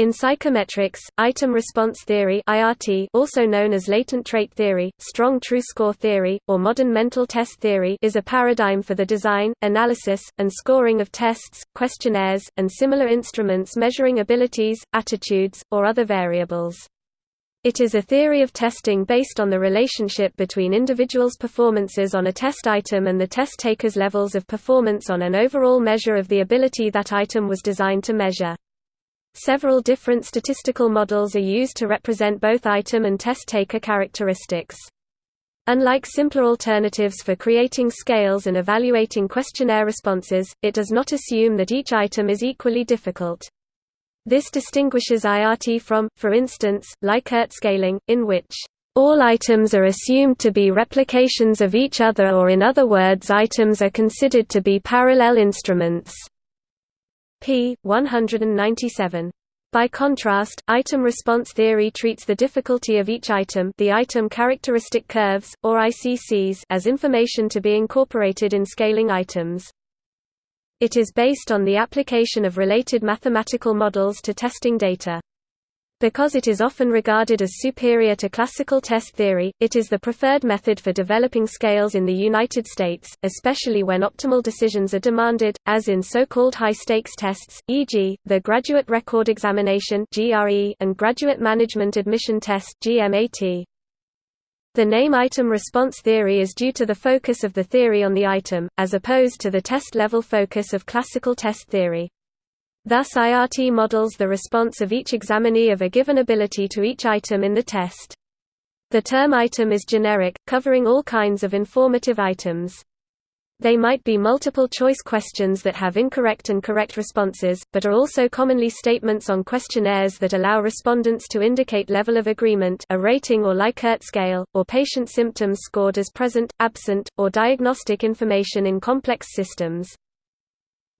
In psychometrics, item response theory (IRT), also known as latent trait theory, strong true score theory, or modern mental test theory, is a paradigm for the design, analysis, and scoring of tests, questionnaires, and similar instruments measuring abilities, attitudes, or other variables. It is a theory of testing based on the relationship between individuals' performances on a test item and the test taker's levels of performance on an overall measure of the ability that item was designed to measure. Several different statistical models are used to represent both item and test taker characteristics. Unlike simpler alternatives for creating scales and evaluating questionnaire responses, it does not assume that each item is equally difficult. This distinguishes IRT from, for instance, Likert scaling, in which all items are assumed to be replications of each other or in other words items are considered to be parallel instruments p. 197. By contrast, item response theory treats the difficulty of each item the item characteristic curves, or ICCs as information to be incorporated in scaling items. It is based on the application of related mathematical models to testing data. Because it is often regarded as superior to classical test theory, it is the preferred method for developing scales in the United States, especially when optimal decisions are demanded, as in so-called high-stakes tests, e.g., the Graduate Record Examination and Graduate Management Admission Test The name item response theory is due to the focus of the theory on the item, as opposed to the test-level focus of classical test theory. Thus IRT models the response of each examinee of a given ability to each item in the test. The term item is generic, covering all kinds of informative items. They might be multiple-choice questions that have incorrect and correct responses, but are also commonly statements on questionnaires that allow respondents to indicate level of agreement a rating or Likert scale, or patient symptoms scored as present, absent, or diagnostic information in complex systems.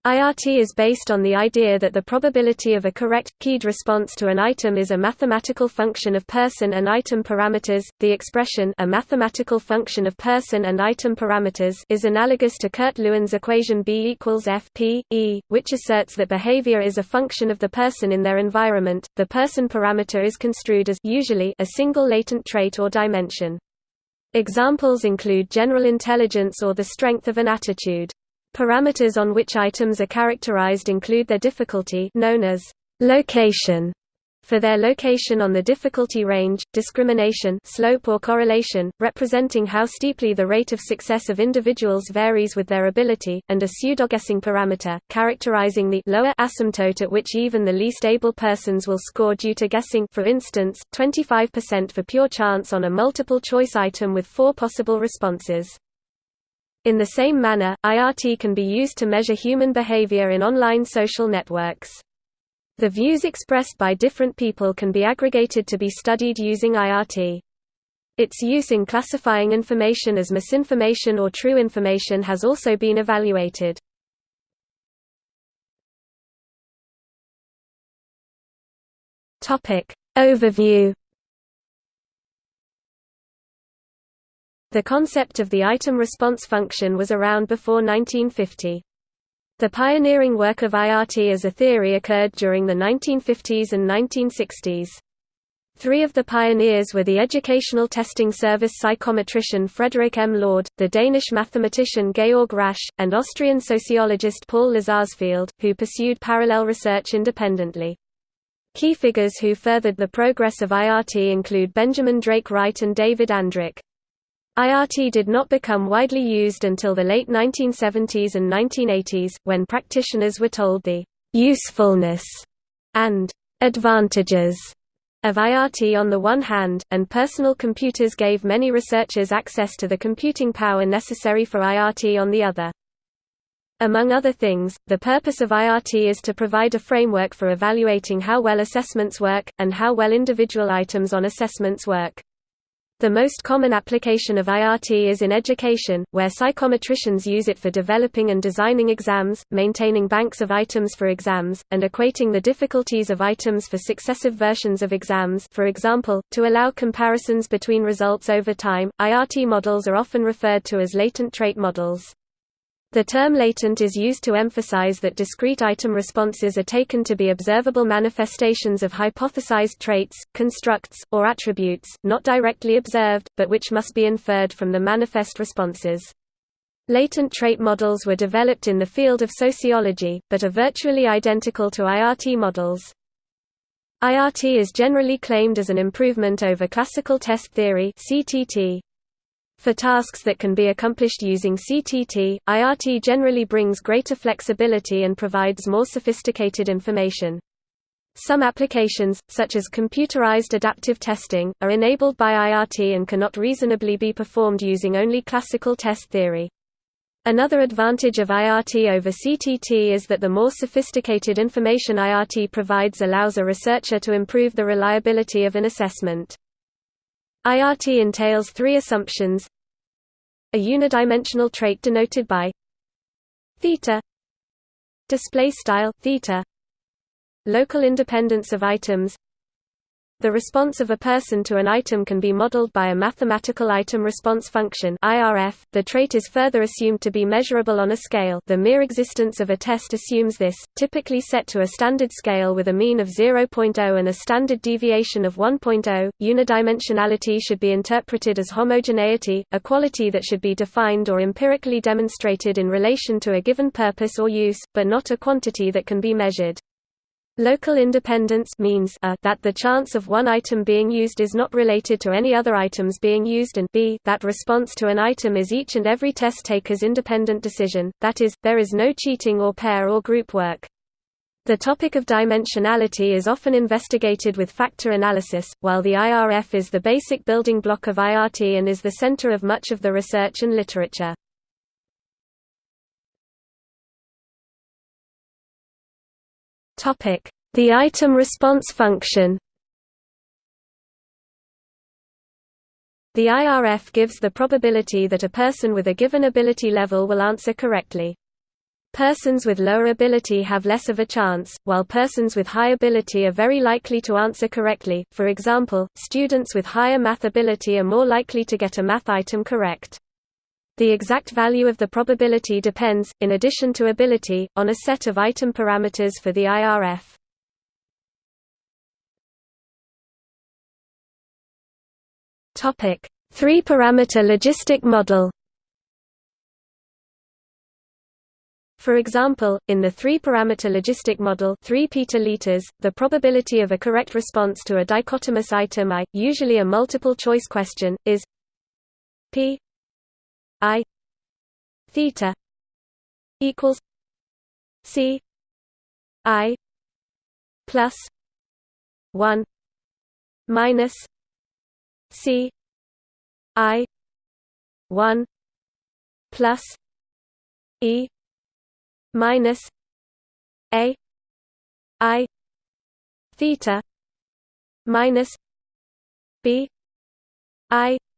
IRT is based on the idea that the probability of a correct, keyed response to an item is a mathematical function of person and item parameters. The expression a mathematical function of person and item parameters is analogous to Kurt-Lewin's equation B equals F P, E, which asserts that behavior is a function of the person in their environment. The person parameter is construed as usually a single latent trait or dimension. Examples include general intelligence or the strength of an attitude. Parameters on which items are characterized include their difficulty known as location for their location on the difficulty range, discrimination slope or correlation, representing how steeply the rate of success of individuals varies with their ability, and a pseudoguessing parameter, characterizing the lower asymptote at which even the least able persons will score due to guessing for instance, 25% for pure chance on a multiple-choice item with four possible responses. In the same manner, IRT can be used to measure human behavior in online social networks. The views expressed by different people can be aggregated to be studied using IRT. Its use in classifying information as misinformation or true information has also been evaluated. Overview The concept of the item response function was around before 1950. The pioneering work of IRT as a theory occurred during the 1950s and 1960s. Three of the pioneers were the educational testing service psychometrician Frederick M. Lord, the Danish mathematician Georg Rasch, and Austrian sociologist Paul Lazarsfeld, who pursued parallel research independently. Key figures who furthered the progress of IRT include Benjamin Drake Wright and David Andrich. IRT did not become widely used until the late 1970s and 1980s, when practitioners were told the usefulness and advantages of IRT on the one hand, and personal computers gave many researchers access to the computing power necessary for IRT on the other. Among other things, the purpose of IRT is to provide a framework for evaluating how well assessments work, and how well individual items on assessments work. The most common application of IRT is in education, where psychometricians use it for developing and designing exams, maintaining banks of items for exams, and equating the difficulties of items for successive versions of exams for example, to allow comparisons between results over time. IRT models are often referred to as latent trait models. The term latent is used to emphasize that discrete item responses are taken to be observable manifestations of hypothesized traits, constructs, or attributes, not directly observed, but which must be inferred from the manifest responses. Latent trait models were developed in the field of sociology, but are virtually identical to IRT models. IRT is generally claimed as an improvement over classical test theory CTT. For tasks that can be accomplished using CTT, IRT generally brings greater flexibility and provides more sophisticated information. Some applications, such as computerized adaptive testing, are enabled by IRT and cannot reasonably be performed using only classical test theory. Another advantage of IRT over CTT is that the more sophisticated information IRT provides allows a researcher to improve the reliability of an assessment. IRT entails three assumptions. A unidimensional trait denoted by theta display style theta local independence of items the response of a person to an item can be modeled by a mathematical item response function (IRF). The trait is further assumed to be measurable on a scale. The mere existence of a test assumes this, typically set to a standard scale with a mean of 0.0 and a standard deviation of 1.0. Unidimensionality should be interpreted as homogeneity, a quality that should be defined or empirically demonstrated in relation to a given purpose or use, but not a quantity that can be measured. Local independence means a, that the chance of one item being used is not related to any other items being used and b that response to an item is each and every test taker's independent decision, that is, there is no cheating or pair or group work. The topic of dimensionality is often investigated with factor analysis, while the IRF is the basic building block of IRT and is the center of much of the research and literature. The item response function The IRF gives the probability that a person with a given ability level will answer correctly. Persons with lower ability have less of a chance, while persons with high ability are very likely to answer correctly. For example, students with higher math ability are more likely to get a math item correct. The exact value of the probability depends, in addition to ability, on a set of item parameters for the IRF. Topic: Three-parameter logistic model. For example, in the three-parameter logistic model 3 petaliters, the probability of a correct response to a dichotomous item I, usually a multiple-choice question, is p i theta equals c i plus 1 minus c i 1 plus e minus a i theta minus b i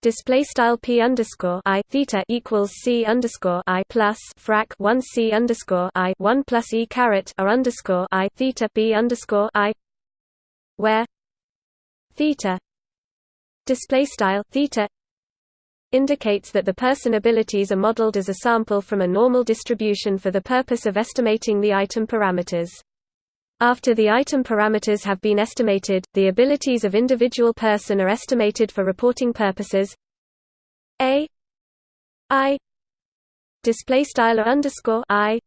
Display style p underscore i theta equals c underscore i plus frac one c underscore i one plus e caret r underscore i theta b underscore i, where theta display style theta indicates that the person abilities are modeled as a sample from a normal distribution for the purpose of estimating the item parameters. After the item parameters have been estimated, the abilities of individual person are estimated for reporting purposes. A I display style underscore I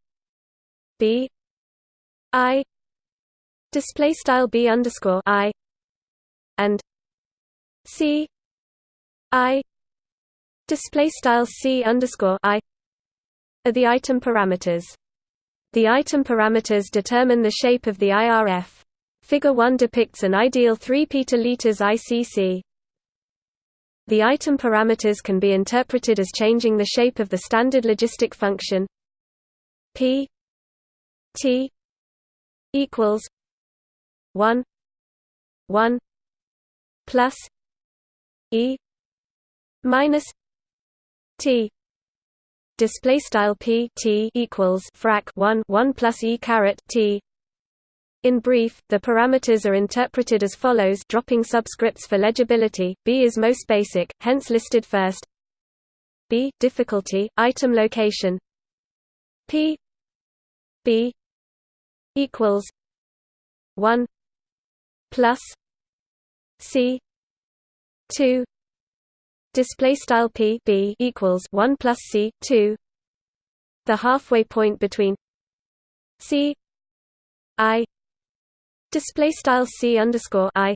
B I display style B underscore I and C I display style C underscore I are the item parameters. The item parameters determine the shape of the IRF. Figure 1 depicts an ideal 3 petaliters ICC. The item parameters can be interpreted as changing the shape of the standard logistic function p t equals 1 1 plus e minus t display style p t equals frac 1 1 plus e caret t. In brief, the parameters are interpreted as follows. Dropping subscripts for legibility, b is most basic, hence listed first. B difficulty item location. P b equals 1 plus c 2 display style p b equals 1 plus c 2 the halfway point between c i display style c underscore i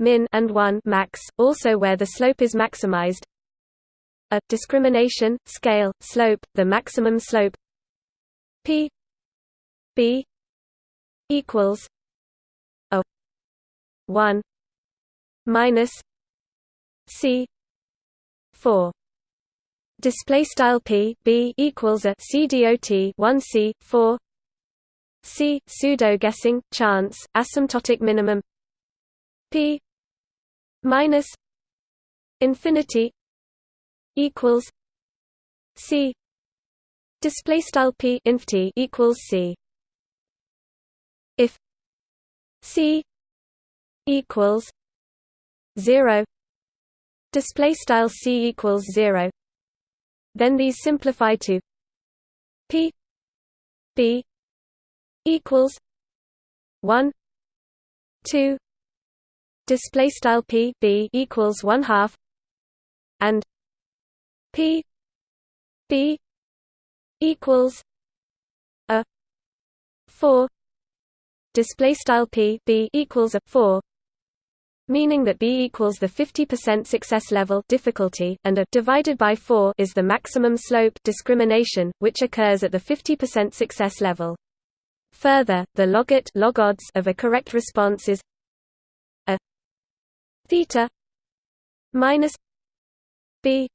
min and 1 max also where the slope is maximized. A discrimination scale slope the maximum slope. P b equals a 1 minus c 4 display style p b equals a c dot 1 c 4 c pseudo guessing chance asymptotic minimum. P minus infinity equals c. Display style p inf t equals c. If c equals 0 display style c equals 0 then these simplify to p b equals 1 2 display style p b equals 1 half and p b equals a 4 display style p b equals a 4 meaning that b equals the 50% success level difficulty and a divided by 4 is the maximum slope discrimination which occurs at the 50% success level. Further, the logit log odds of a correct response is a theta minus b.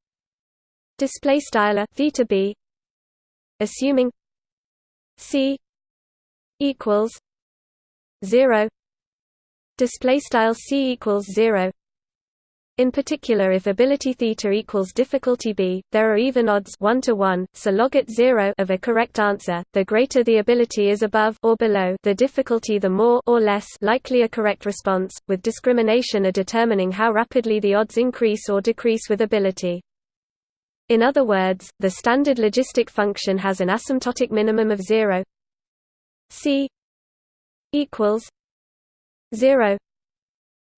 Display style theta b assuming c equals 0 display style c equals 0 in particular if ability theta equals difficulty b, there are even odds 1 to 1, so logit 0 of a correct answer, the greater the ability is above or below the difficulty the more or less likely a correct response, with discrimination a determining how rapidly the odds increase or decrease with ability. In other words, the standard logistic function has an asymptotic minimum of 0 c equals 0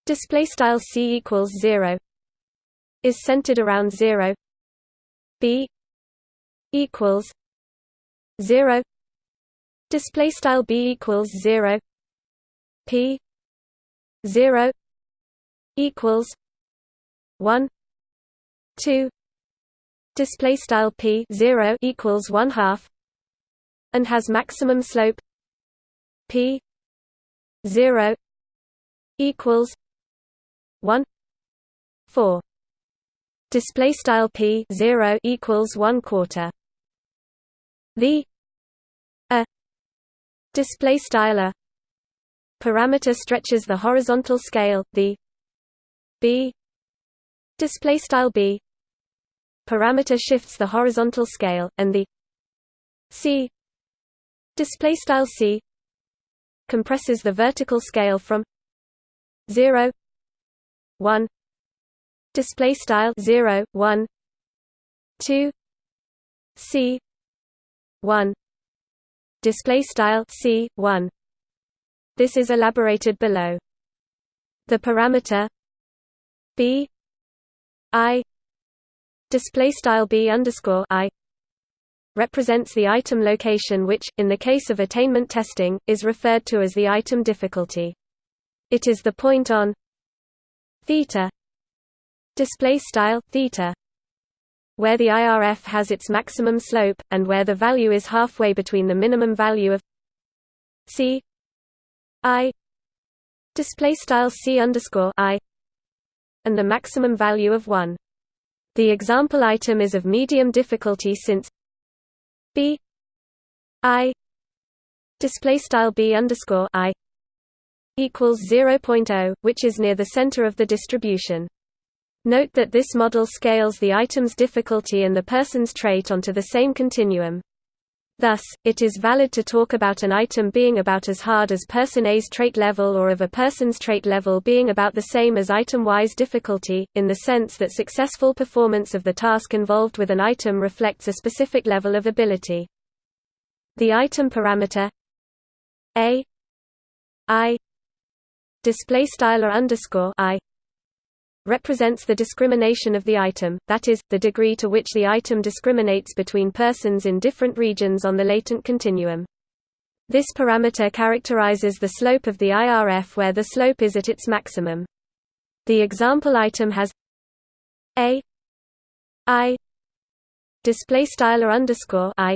display style c equals 0 is centered around 0 b equals 0 display style b equals 0 p 0 equals 1 2 display style p 0 equals 1 half and has maximum slope p 0 equals 1 4 display style p 0 equals 1 quarter. The a display style a parameter stretches the horizontal scale. The b display style b parameter shifts the horizontal scale. And the c display style c compresses the vertical scale from 0 1 display style 0 1 2 c 1 display style c 1 this is elaborated below the parameter b i display style b underscore i represents the item location which, in the case of attainment testing, is referred to as the item difficulty. It is the point on theta display style theta where the IRF has its maximum slope and where the value is halfway between the minimum value of c i display style c underscore i and the maximum value of 1 the example item is of medium difficulty since b i display style b underscore i equals 0.0, which is near the center of the distribution. Note that this model scales the item's difficulty and the person's trait onto the same continuum. Thus, it is valid to talk about an item being about as hard as person A's trait level or of a person's trait level being about the same as item Y's difficulty, in the sense that successful performance of the task involved with an item reflects a specific level of ability. The item parameter a i display style or underscore i represents the discrimination of the item, that is, the degree to which the item discriminates between persons in different regions on the latent continuum. This parameter characterizes the slope of the IRF where the slope is at its maximum. The example item has a i display style or underscore i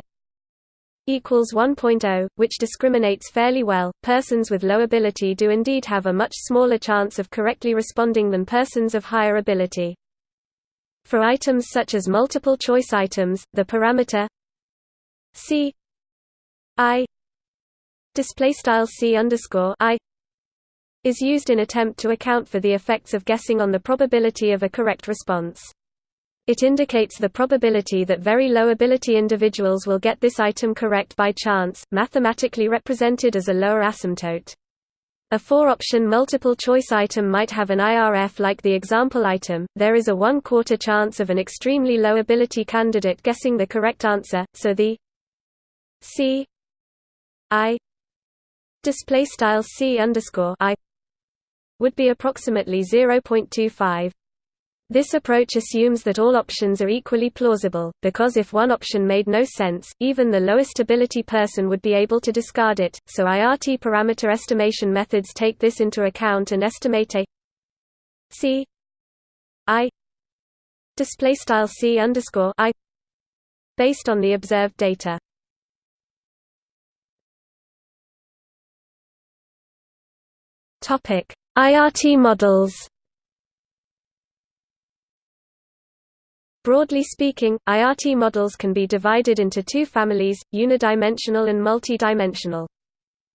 equals 1.0, which discriminates fairly well. Persons with low ability do indeed have a much smaller chance of correctly responding than persons of higher ability. For items such as multiple choice items, the parameter c i display style c underscore i is used in attempt to account for the effects of guessing on the probability of a correct response. It indicates the probability that very low ability individuals will get this item correct by chance, mathematically represented as a lower asymptote. A four-option multiple-choice item might have an IRF like the example item. There is a one-quarter chance of an extremely low ability candidate guessing the correct answer, so the C I display style C underscore I would be approximately 0.25. This approach assumes that all options are equally plausible, because if one option made no sense, even the lowest ability person would be able to discard it, so IRT parameter estimation methods take this into account and estimate a C I based on the observed data. Topic IRT models Broadly speaking, IRT models can be divided into two families, unidimensional and multidimensional.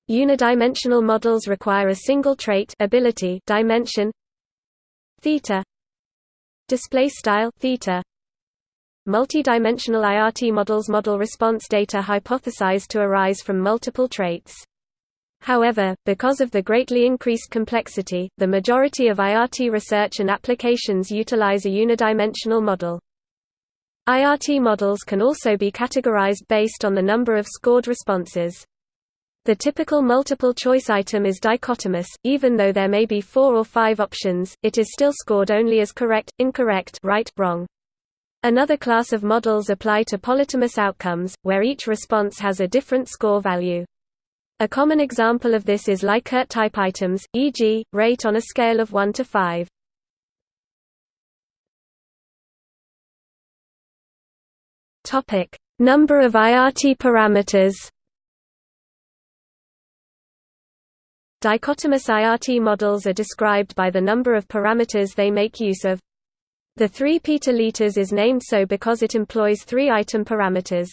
Unidimensional models require a single trait ability dimension theta display style theta Multidimensional IRT models model response data hypothesized to arise from multiple traits. However, because of the greatly increased complexity, the majority of IRT research and applications utilize a unidimensional model. IRT models can also be categorized based on the number of scored responses. The typical multiple-choice item is dichotomous, even though there may be four or five options, it is still scored only as correct, incorrect right, wrong. Another class of models apply to polytomous outcomes, where each response has a different score value. A common example of this is Likert type items, e.g., rate on a scale of 1 to 5. Topic: Number of IRT parameters. Dichotomous IRT models are described by the number of parameters they make use of. The 3 petaliters is named so because it employs three item parameters.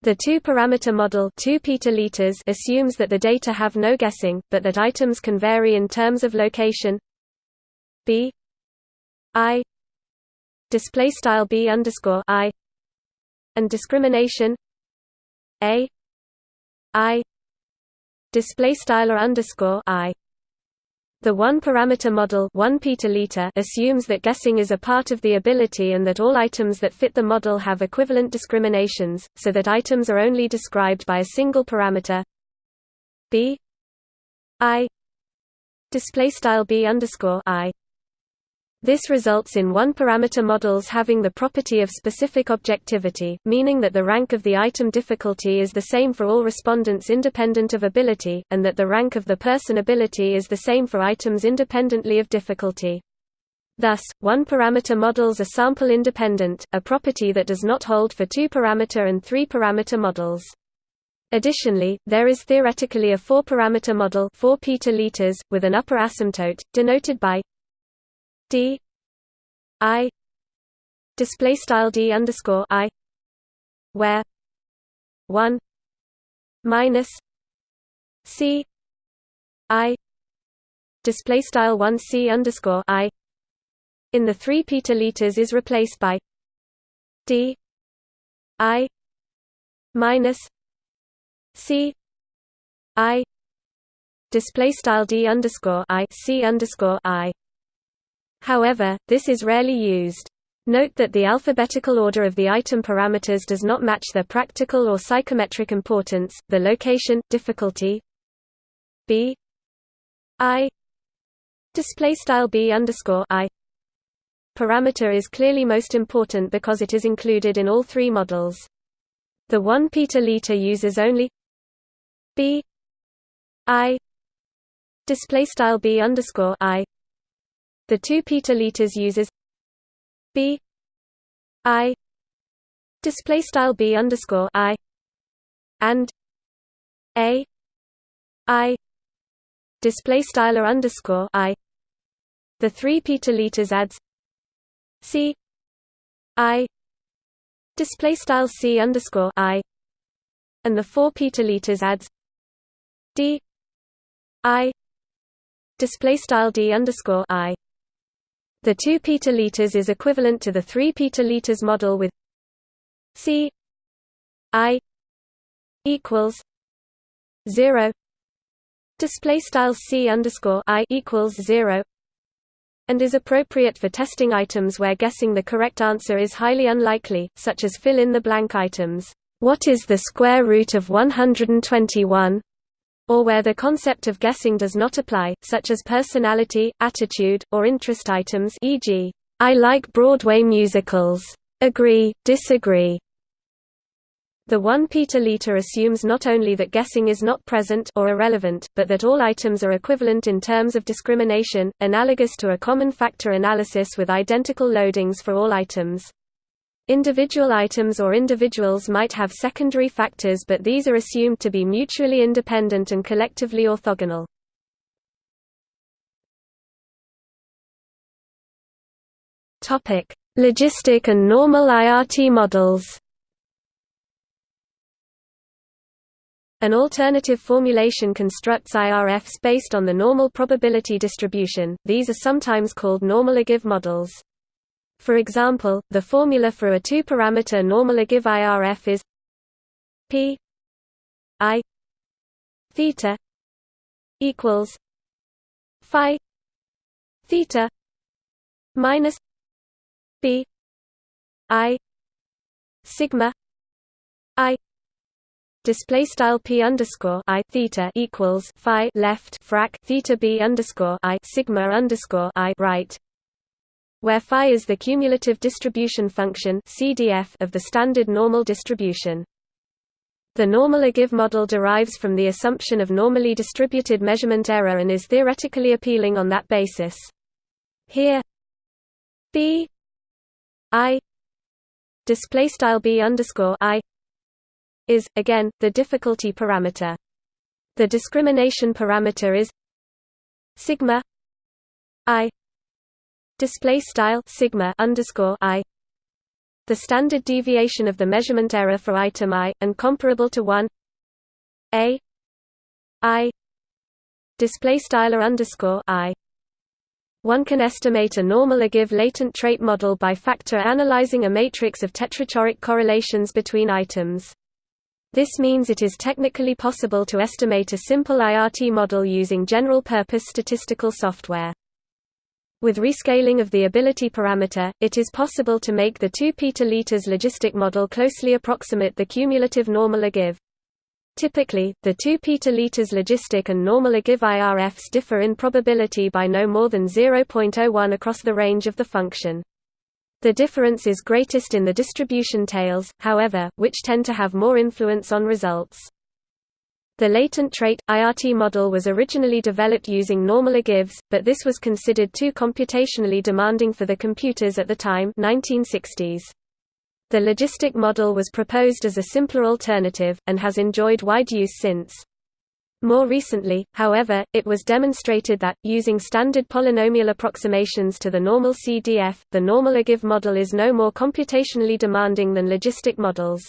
The two-parameter model 2 petaliters assumes that the data have no guessing, but that items can vary in terms of location b i display style b underscore i and discrimination. A. I. Display style or underscore i. The one-parameter model 1 petaliters assumes that guessing is a part of the ability and that all items that fit the model have equivalent discriminations, so that items are only described by a single parameter. B. I. Display style b underscore i this results in one-parameter models having the property of specific objectivity, meaning that the rank of the item difficulty is the same for all respondents independent of ability, and that the rank of the person ability is the same for items independently of difficulty. Thus, one-parameter models are sample-independent, a property that does not hold for two-parameter and three-parameter models. Additionally, there is theoretically a four-parameter model 4 petaliters, with an upper asymptote, denoted by d i display style d underscore i where one minus c i display style one c underscore i in the three petaliters is replaced by d i minus C I display style D underscore I C underscore I. However, this is rarely used. Note that the alphabetical order of the item parameters does not match their practical or psychometric importance. The location difficulty b i display style b underscore i parameter is clearly most important because it is included in all three models. The 1 petaliter uses only b i display style b underscore i. The 2 petaliters uses b i display style b underscore i and a i display style underscore i. The 3 petaliters adds c i display style c underscore i and the 4 petaliters adds d i display style d underscore i the 2 petaliters is equivalent to the 3 petaliters model with C I equals 0 display style C underscore I equals 0 and is appropriate for testing items where guessing the correct answer is highly unlikely, such as fill in the blank items. What is the square root of 121? Or where the concept of guessing does not apply, such as personality, attitude, or interest items e.g., I like Broadway musicals. Agree, disagree. The 1 petaliter assumes not only that guessing is not present or irrelevant, but that all items are equivalent in terms of discrimination, analogous to a common factor analysis with identical loadings for all items. Individual items or individuals might have secondary factors but these are assumed to be mutually independent and collectively orthogonal. Logistic and normal IRT models An alternative formulation constructs IRFs based on the normal probability distribution, these are sometimes called normal ogive models. For example, the formula for a two-parameter normal ogive IRF is p i theta equals phi theta minus b i sigma i. Display style p underscore i theta equals phi left frac theta b underscore i sigma underscore i right where phi is the cumulative distribution function CDF of the standard normal distribution. The normal ogive model derives from the assumption of normally distributed measurement error and is theoretically appealing on that basis. Here b i display style b underscore i is again the difficulty parameter. The discrimination parameter is sigma i display style sigma underscore i. The standard deviation of the measurement error for item i and comparable to 1 a. I. Display style underscore i. One can estimate a normal ogive latent trait model by factor analyzing a matrix of tetrachoric correlations between items. This means it is technically possible to estimate a simple IRT model using general-purpose statistical software. With rescaling of the ability parameter, it is possible to make the 2 petaliters logistic model closely approximate the cumulative normal ogive. Typically, the 2 petaliters logistic and normal ogive IRFs differ in probability by no more than 0.01 across the range of the function. The difference is greatest in the distribution tails, however, which tend to have more influence on results. The latent trait, IRT model was originally developed using normal ogives, but this was considered too computationally demanding for the computers at the time 1960s. The logistic model was proposed as a simpler alternative, and has enjoyed wide use since. More recently, however, it was demonstrated that, using standard polynomial approximations to the normal CDF, the normal ogive model is no more computationally demanding than logistic models.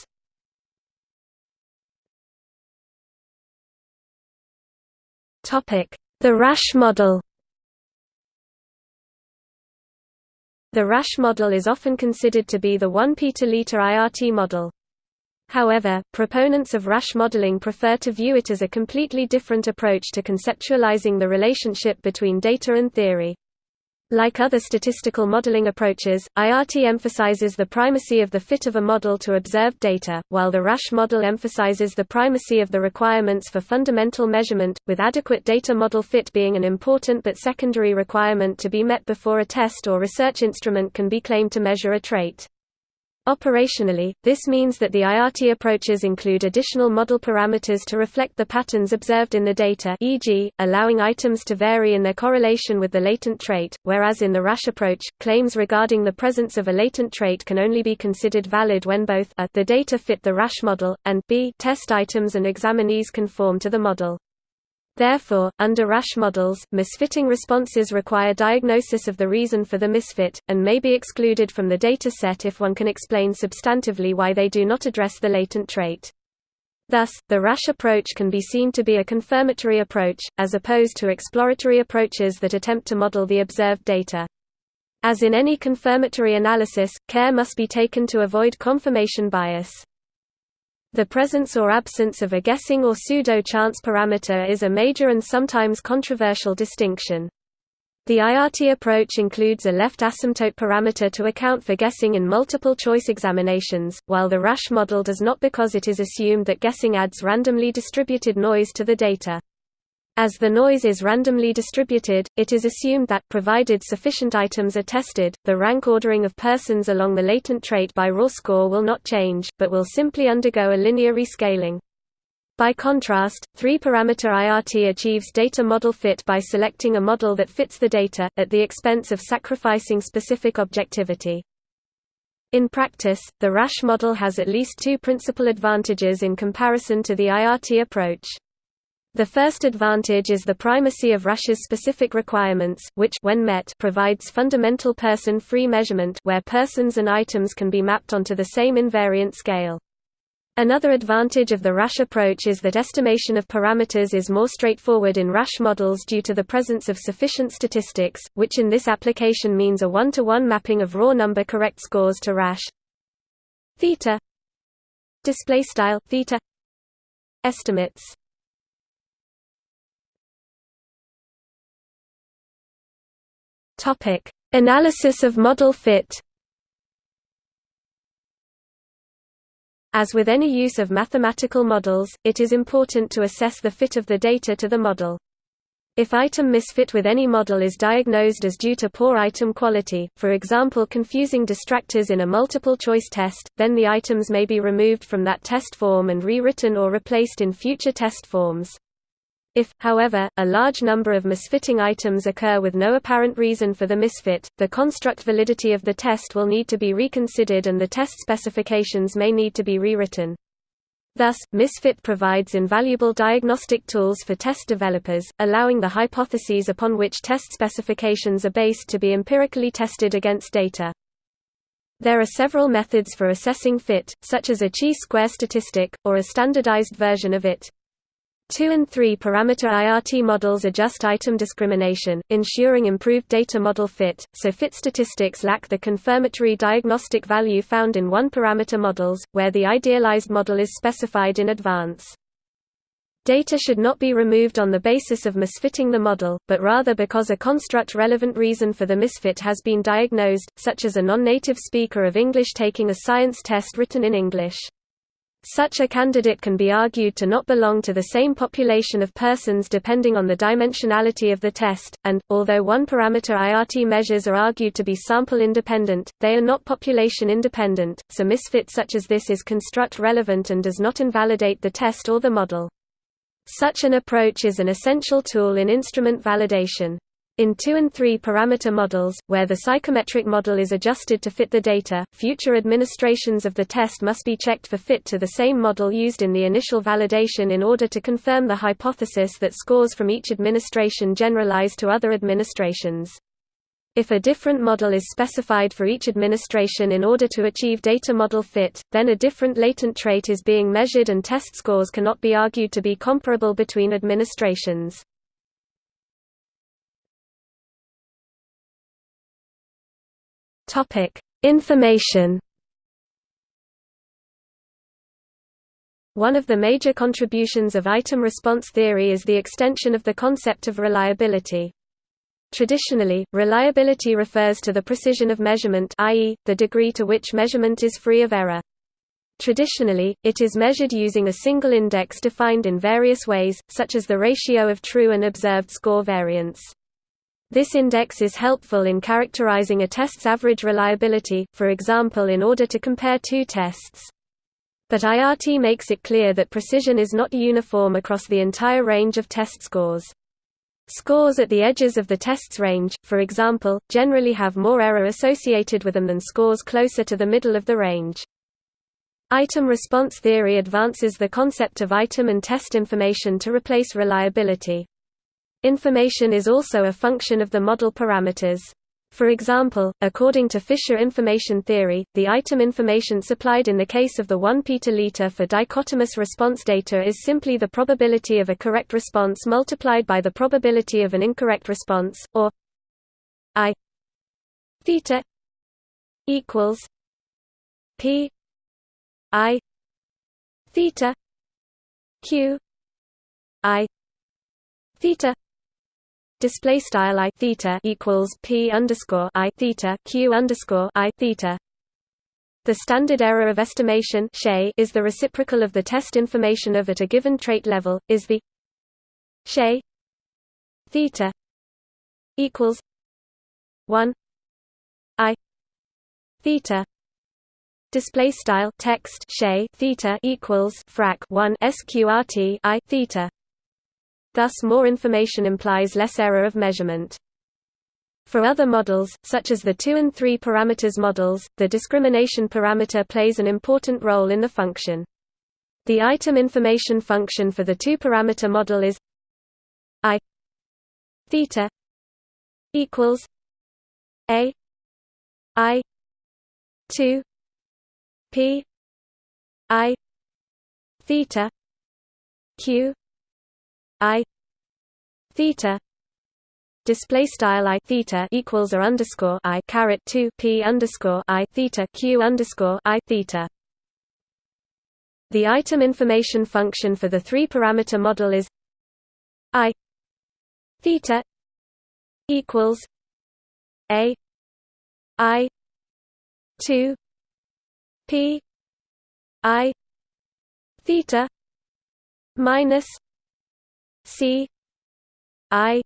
The Rasch model The Rasch model is often considered to be the 1 petaliter IRT model. However, proponents of Rasch modeling prefer to view it as a completely different approach to conceptualizing the relationship between data and theory. Like other statistical modeling approaches, IRT emphasizes the primacy of the fit of a model to observed data, while the Rasch model emphasizes the primacy of the requirements for fundamental measurement, with adequate data model fit being an important but secondary requirement to be met before a test or research instrument can be claimed to measure a trait. Operationally, this means that the IRT approaches include additional model parameters to reflect the patterns observed in the data e.g., allowing items to vary in their correlation with the latent trait, whereas in the Rasch approach, claims regarding the presence of a latent trait can only be considered valid when both a the data fit the Rasch model, and b test items and examinees conform to the model. Therefore, under Rasch models, misfitting responses require diagnosis of the reason for the misfit, and may be excluded from the data set if one can explain substantively why they do not address the latent trait. Thus, the Rasch approach can be seen to be a confirmatory approach, as opposed to exploratory approaches that attempt to model the observed data. As in any confirmatory analysis, care must be taken to avoid confirmation bias. The presence or absence of a guessing or pseudo-chance parameter is a major and sometimes controversial distinction. The IRT approach includes a left asymptote parameter to account for guessing in multiple choice examinations, while the Rasch model does not because it is assumed that guessing adds randomly distributed noise to the data. As the noise is randomly distributed, it is assumed that, provided sufficient items are tested, the rank ordering of persons along the latent trait by raw score will not change, but will simply undergo a linear rescaling. By contrast, three-parameter IRT achieves data model fit by selecting a model that fits the data, at the expense of sacrificing specific objectivity. In practice, the Rasch model has at least two principal advantages in comparison to the IRT approach. The first advantage is the primacy of Rasch's specific requirements, which when met provides fundamental person-free measurement where persons and items can be mapped onto the same invariant scale. Another advantage of the Rasch approach is that estimation of parameters is more straightforward in Rasch models due to the presence of sufficient statistics, which in this application means a one-to-one -one mapping of raw number correct scores to Rasch theta display style theta estimates Topic: Analysis of model fit. As with any use of mathematical models, it is important to assess the fit of the data to the model. If item misfit with any model is diagnosed as due to poor item quality, for example confusing distractors in a multiple-choice test, then the items may be removed from that test form and rewritten or replaced in future test forms. If, however, a large number of misfitting items occur with no apparent reason for the misfit, the construct validity of the test will need to be reconsidered and the test specifications may need to be rewritten. Thus, misfit provides invaluable diagnostic tools for test developers, allowing the hypotheses upon which test specifications are based to be empirically tested against data. There are several methods for assessing fit, such as a chi-square statistic, or a standardized version of it. 2 and 3 parameter IRT models adjust item discrimination, ensuring improved data model fit, so fit statistics lack the confirmatory diagnostic value found in one parameter models, where the idealized model is specified in advance. Data should not be removed on the basis of misfitting the model, but rather because a construct-relevant reason for the misfit has been diagnosed, such as a non-native speaker of English taking a science test written in English. Such a candidate can be argued to not belong to the same population of persons depending on the dimensionality of the test, and, although one-parameter IRT measures are argued to be sample-independent, they are not population-independent, so misfit such as this is construct-relevant and does not invalidate the test or the model. Such an approach is an essential tool in instrument validation. In 2 and 3 parameter models, where the psychometric model is adjusted to fit the data, future administrations of the test must be checked for fit to the same model used in the initial validation in order to confirm the hypothesis that scores from each administration generalize to other administrations. If a different model is specified for each administration in order to achieve data model fit, then a different latent trait is being measured and test scores cannot be argued to be comparable between administrations. Topic: Information. One of the major contributions of item response theory is the extension of the concept of reliability. Traditionally, reliability refers to the precision of measurement i.e., the degree to which measurement is free of error. Traditionally, it is measured using a single index defined in various ways, such as the ratio of true and observed score variance. This index is helpful in characterizing a test's average reliability, for example in order to compare two tests. But IRT makes it clear that precision is not uniform across the entire range of test scores. Scores at the edges of the test's range, for example, generally have more error associated with them than scores closer to the middle of the range. Item response theory advances the concept of item and test information to replace reliability. Information is also a function of the model parameters. For example, according to Fisher information theory, the item information supplied in the case of the 1 petaliter for dichotomous response data is simply the probability of a correct response multiplied by the probability of an incorrect response, or i theta equals p i theta q i theta display style i theta equals p underscore i theta q underscore i theta. The standard error of estimation is the reciprocal of the test information of at a given trait level. Is the Shay theta equals one i theta display style text Shay theta equals frac 1 sqrt i theta Thus more information implies less error of measurement. For other models, such as the 2 and 3 parameters models, the discrimination parameter plays an important role in the function. The item information function for the two-parameter model is i theta equals a i 2 p i theta q i theta display style i theta equals or underscore i caret 2 p underscore i theta q underscore i theta. The item information function for the three parameter model is i theta equals a i 2 p i theta minus C I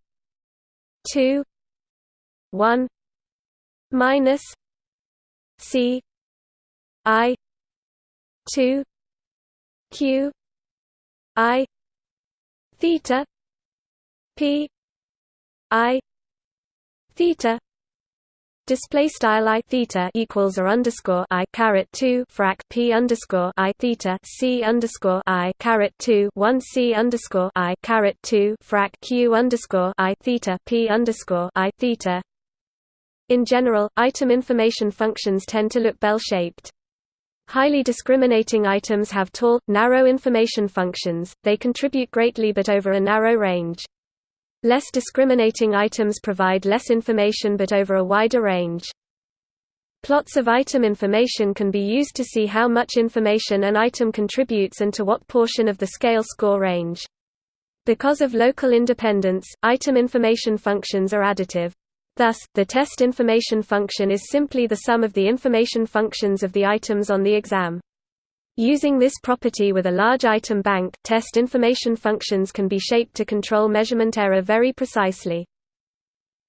two one minus C I two Q I theta P I theta Display style i theta equals or underscore i caret two frac p underscore i theta c underscore i caret two one c underscore i caret two frac q underscore i theta p underscore i theta. In general, item information functions tend to look bell-shaped. Highly discriminating items have tall, narrow information functions, they contribute greatly but over a narrow range. Less discriminating items provide less information but over a wider range. Plots of item information can be used to see how much information an item contributes and to what portion of the scale score range. Because of local independence, item information functions are additive. Thus, the test information function is simply the sum of the information functions of the items on the exam. Using this property with a large item bank, test information functions can be shaped to control measurement error very precisely.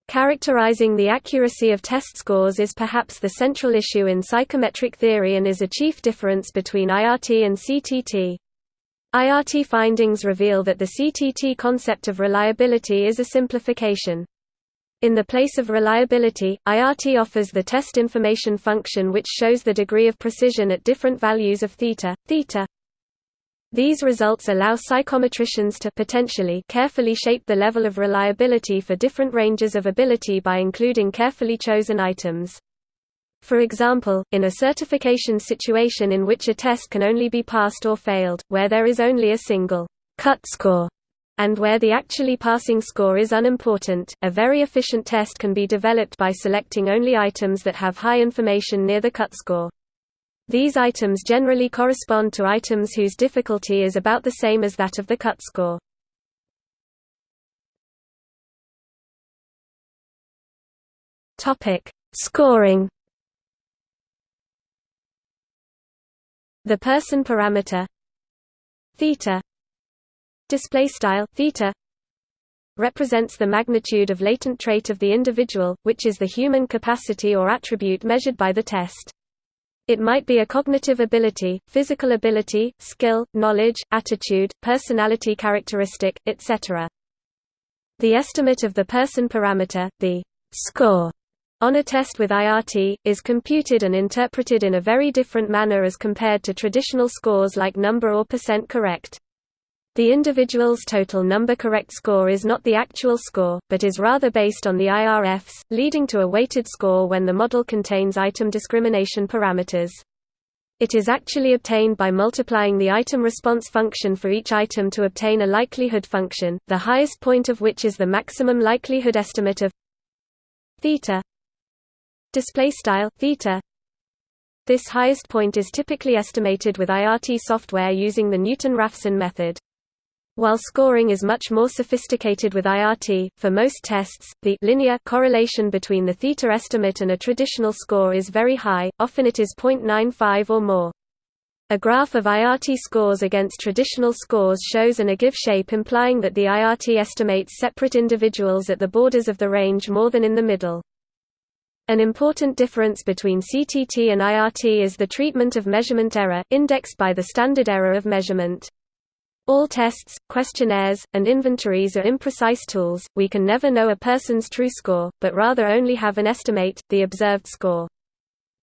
Characterizing the accuracy of test scores is perhaps the central issue in psychometric theory and is a chief difference between IRT and CTT. IRT findings reveal that the CTT concept of reliability is a simplification. In the place of reliability, IRT offers the test information function which shows the degree of precision at different values of theta, theta. These results allow psychometricians to potentially carefully shape the level of reliability for different ranges of ability by including carefully chosen items. For example, in a certification situation in which a test can only be passed or failed, where there is only a single cut score and where the actually passing score is unimportant, a very efficient test can be developed by selecting only items that have high information near the cut score. These items generally correspond to items whose difficulty is about the same as that of the cut score. Topic: Scoring. The person parameter theta display style theta represents the magnitude of latent trait of the individual, which is the human capacity or attribute measured by the test. It might be a cognitive ability, physical ability, skill, knowledge, attitude, personality characteristic, etc. The estimate of the person parameter, the score, on a test with IRT, is computed and interpreted in a very different manner as compared to traditional scores like number or percent correct. The individual's total number correct score is not the actual score, but is rather based on the IRFs, leading to a weighted score when the model contains item discrimination parameters. It is actually obtained by multiplying the item response function for each item to obtain a likelihood function, the highest point of which is the maximum likelihood estimate of theta display style theta this highest point is typically estimated with IRT software using the Newton-Raphson method. While scoring is much more sophisticated with IRT, for most tests, the linear correlation between the theta estimate and a traditional score is very high, often it is 0.95 or more. A graph of IRT scores against traditional scores shows an ogive shape implying that the IRT estimates separate individuals at the borders of the range more than in the middle. An important difference between CTT and IRT is the treatment of measurement error, indexed by the standard error of measurement. All tests, questionnaires, and inventories are imprecise tools, we can never know a person's true score, but rather only have an estimate, the observed score.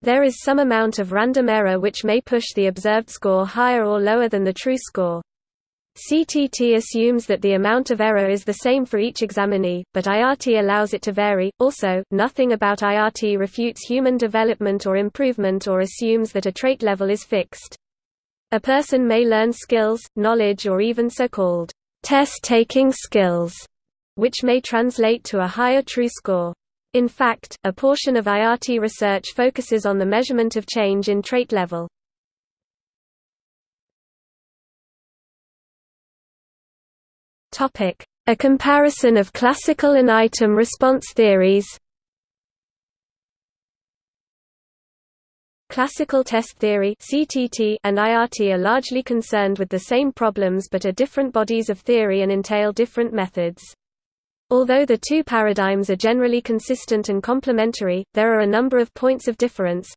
There is some amount of random error which may push the observed score higher or lower than the true score. CTT assumes that the amount of error is the same for each examinee, but IRT allows it to vary. Also, nothing about IRT refutes human development or improvement or assumes that a trait level is fixed. A person may learn skills, knowledge or even so-called test-taking skills, which may translate to a higher true score. In fact, a portion of IRT research focuses on the measurement of change in trait level. A comparison of classical and item response theories Classical test theory and IRT are largely concerned with the same problems but are different bodies of theory and entail different methods. Although the two paradigms are generally consistent and complementary, there are a number of points of difference.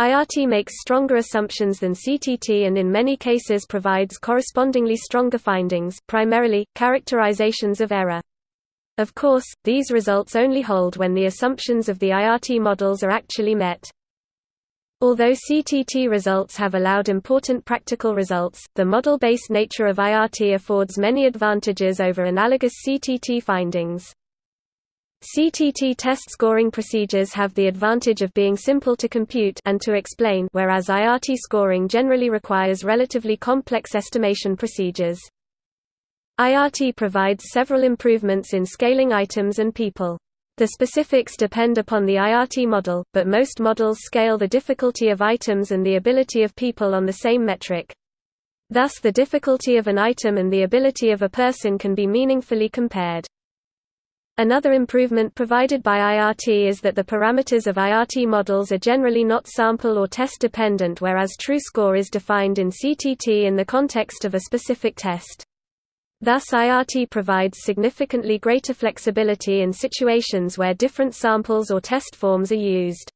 IRT makes stronger assumptions than CTT and in many cases provides correspondingly stronger findings, primarily, characterizations of error. Of course, these results only hold when the assumptions of the IRT models are actually met. Although CTT results have allowed important practical results, the model-based nature of IRT affords many advantages over analogous CTT findings. CTT test scoring procedures have the advantage of being simple to compute and to explain whereas IRT scoring generally requires relatively complex estimation procedures. IRT provides several improvements in scaling items and people. The specifics depend upon the IRT model, but most models scale the difficulty of items and the ability of people on the same metric. Thus the difficulty of an item and the ability of a person can be meaningfully compared. Another improvement provided by IRT is that the parameters of IRT models are generally not sample or test dependent whereas true score is defined in CTT in the context of a specific test. Thus IRT provides significantly greater flexibility in situations where different samples or test forms are used.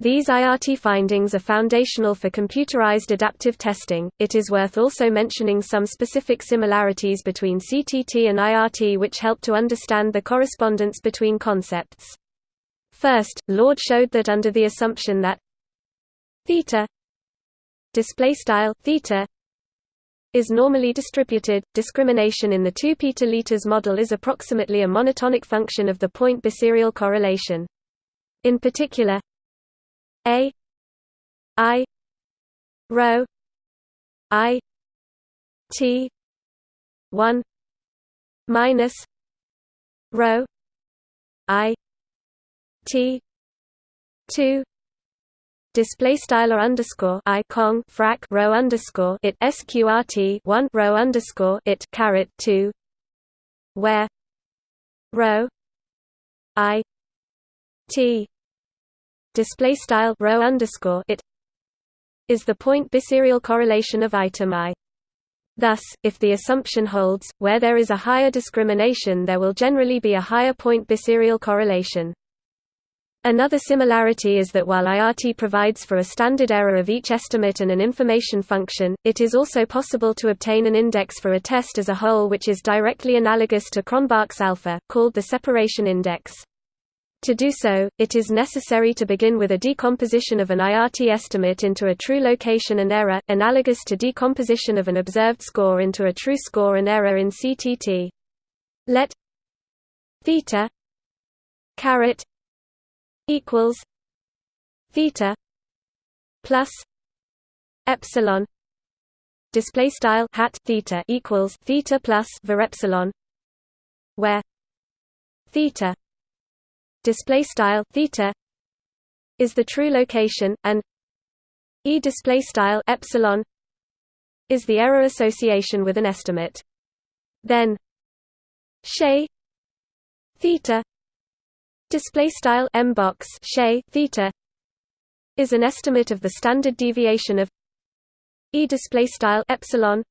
These IRT findings are foundational for computerized adaptive testing. It is worth also mentioning some specific similarities between CTT and IRT which help to understand the correspondence between concepts. First, Lord showed that under the assumption that theta display style theta is normally distributed. Discrimination in the 2 petaliters model is approximately a monotonic function of the point biserial correlation. In particular, a i rho i t 1 minus rho i t 2 display style or underscore i cong frac rho underscore it sqrt one rho underscore it caret two where rho i t display style rho underscore it is the point biserial correlation of item i. Thus, if the assumption holds, where there is a higher discrimination there will generally be a higher point biserial correlation. Another similarity is that while IRT provides for a standard error of each estimate and an information function, it is also possible to obtain an index for a test as a whole which is directly analogous to Cronbach's alpha, called the separation index. To do so, it is necessary to begin with a decomposition of an IRT estimate into a true location and error, analogous to decomposition of an observed score into a true score and error in CTT. Let theta caret equals theta plus epsilon display style hat theta equals theta plus var epsilon where theta display style theta is the true location and e display style epsilon is the error association with an estimate. Then she theta display style m box theta is an estimate of the standard deviation of e display style epsilon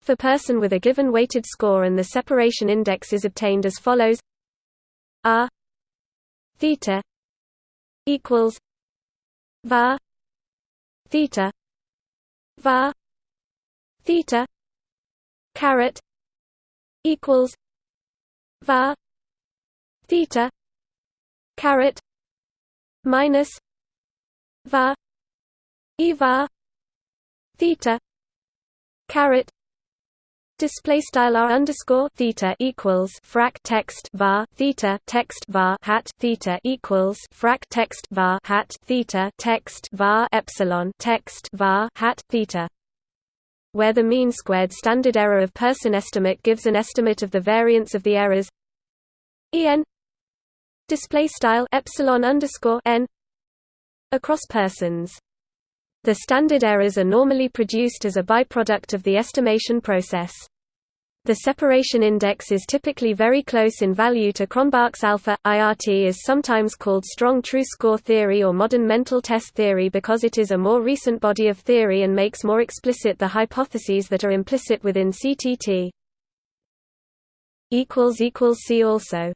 for person with a given weighted score and the separation index is obtained as follows. R theta equals var theta var theta caret equals var theta caret minus va var theta caret Display style r underscore theta equals frac text var theta text var hat theta equals frac text var hat theta text var epsilon text var hat theta. Where the mean squared standard error of person estimate gives an estimate of the variance of the errors en display style epsilon underscore n across persons. The standard errors are normally produced as a byproduct of the estimation process. The separation index is typically very close in value to Cronbach's alpha. IRT is sometimes called strong true score theory or modern mental test theory because it is a more recent body of theory and makes more explicit the hypotheses that are implicit within CTT. See also